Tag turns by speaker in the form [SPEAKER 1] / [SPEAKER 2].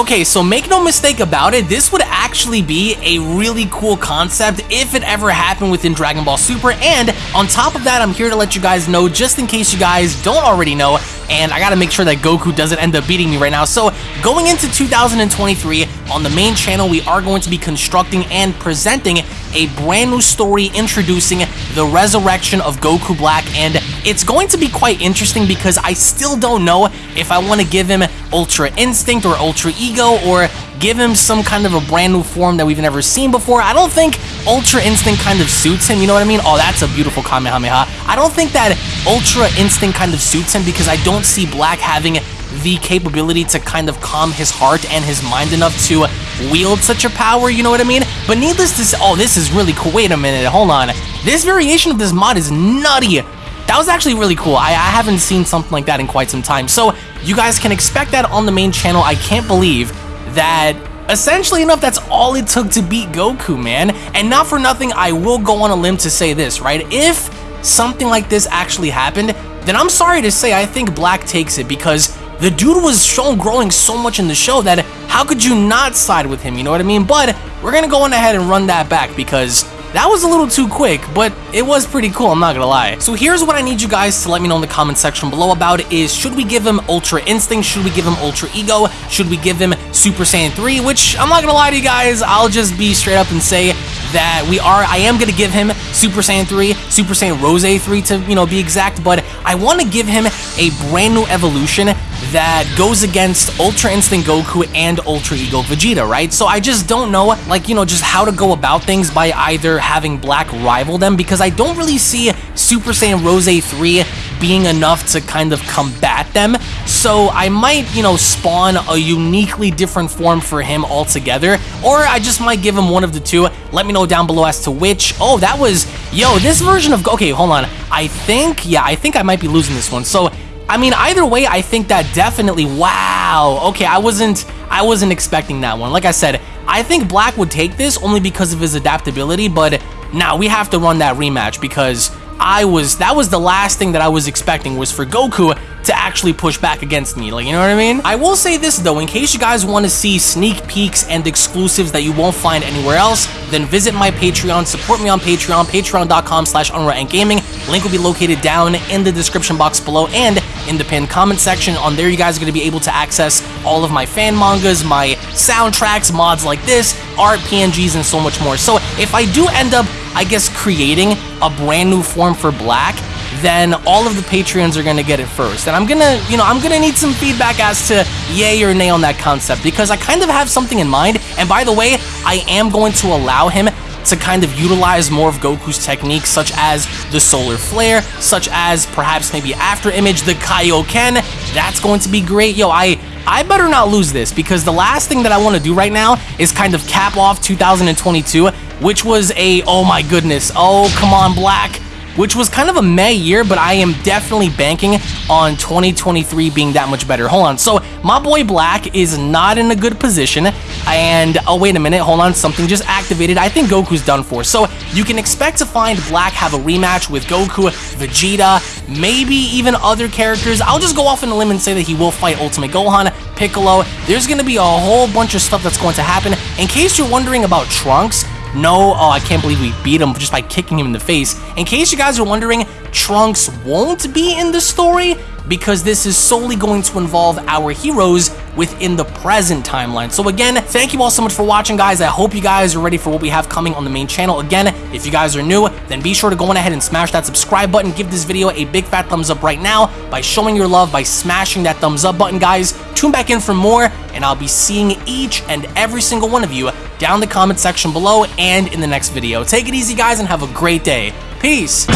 [SPEAKER 1] Okay, so make no mistake about it, this would actually be a really cool concept if it ever happened within Dragon Ball Super, and on top of that, I'm here to let you guys know, just in case you guys don't already know, and I gotta make sure that Goku doesn't end up beating me right now. So, going into 2023, on the main channel, we are going to be constructing and presenting a brand new story introducing the resurrection of Goku Black, and it's going to be quite interesting because I still don't know if I want to give him Ultra Instinct or Ultra Ego or give him some kind of a brand new form that we've never seen before. I don't think Ultra Instinct kind of suits him, you know what I mean? Oh, that's a beautiful Kamehameha. I don't think that Ultra Instinct kind of suits him because I don't see Black having the capability to kind of calm his heart and his mind enough to wield such a power, you know what I mean? But needless to say, oh, this is really cool. Wait a minute, hold on. This variation of this mod is nutty. That was actually really cool. I, I haven't seen something like that in quite some time. So you guys can expect that on the main channel. I can't believe that essentially enough, that's all it took to beat Goku, man. And not for nothing, I will go on a limb to say this, right? If something like this actually happened, then I'm sorry to say I think Black takes it because the dude was shown growing so much in the show that how could you not side with him, you know what I mean? But we're gonna go on ahead and run that back because that was a little too quick, but it was pretty cool, I'm not gonna lie. So here's what I need you guys to let me know in the comment section below about is should we give him Ultra Instinct? Should we give him Ultra Ego? Should we give him Super Saiyan 3? Which, I'm not gonna lie to you guys, I'll just be straight up and say that we are, I am gonna give him Super Saiyan 3, Super Saiyan Rose 3 to, you know, be exact, but I wanna give him a brand new evolution that goes against Ultra Instinct Goku and Ultra Ego Vegeta, right? So I just don't know, like, you know, just how to go about things by either having Black rival them because I don't really see Super Saiyan Rose 3 being enough to kind of combat them. So I might, you know, spawn a uniquely different form for him altogether, or I just might give him one of the two. Let me know down below as to which. Oh, that was, yo, this version of, okay, hold on. I think, yeah, I think I might be losing this one. So I mean, either way, I think that definitely, wow. Okay, I wasn't, I wasn't expecting that one. Like I said, I think Black would take this only because of his adaptability, but now we have to run that rematch because I was, that was the last thing that I was expecting was for Goku to actually push back against me, like, you know what I mean? I will say this though, in case you guys want to see sneak peeks and exclusives that you won't find anywhere else, then visit my Patreon, support me on Patreon, patreon.com slash and Gaming. Link will be located down in the description box below and in the pinned comment section. On there, you guys are going to be able to access all of my fan mangas, my soundtracks, mods like this, art, PNGs, and so much more. So if I do end up, I guess, creating a brand new form for Black, then all of the Patreons are gonna get it first. And I'm gonna, you know, I'm gonna need some feedback as to yay or nay on that concept because I kind of have something in mind. And by the way, I am going to allow him to kind of utilize more of Goku's techniques, such as the Solar Flare, such as perhaps maybe After Image, the Kaioken. That's going to be great. Yo, I I better not lose this because the last thing that I want to do right now is kind of cap off 2022, which was a, oh my goodness, oh, come on, Black which was kind of a May year, but I am definitely banking on 2023 being that much better. Hold on, so my boy Black is not in a good position, and oh wait a minute, hold on, something just activated. I think Goku's done for. So you can expect to find Black have a rematch with Goku, Vegeta, maybe even other characters. I'll just go off on a limb and say that he will fight Ultimate Gohan, Piccolo. There's gonna be a whole bunch of stuff that's going to happen. In case you're wondering about Trunks, no, oh, I can't believe we beat him just by kicking him in the face. In case you guys are wondering, Trunks won't be in the story because this is solely going to involve our heroes within the present timeline. So again, thank you all so much for watching, guys. I hope you guys are ready for what we have coming on the main channel. Again, if you guys are new, then be sure to go on ahead and smash that subscribe button. Give this video a big fat thumbs up right now by showing your love by smashing that thumbs up button, guys. Tune back in for more, and I'll be seeing each and every single one of you down in the comment section below and in the next video. Take it easy, guys, and have a great day. Peace.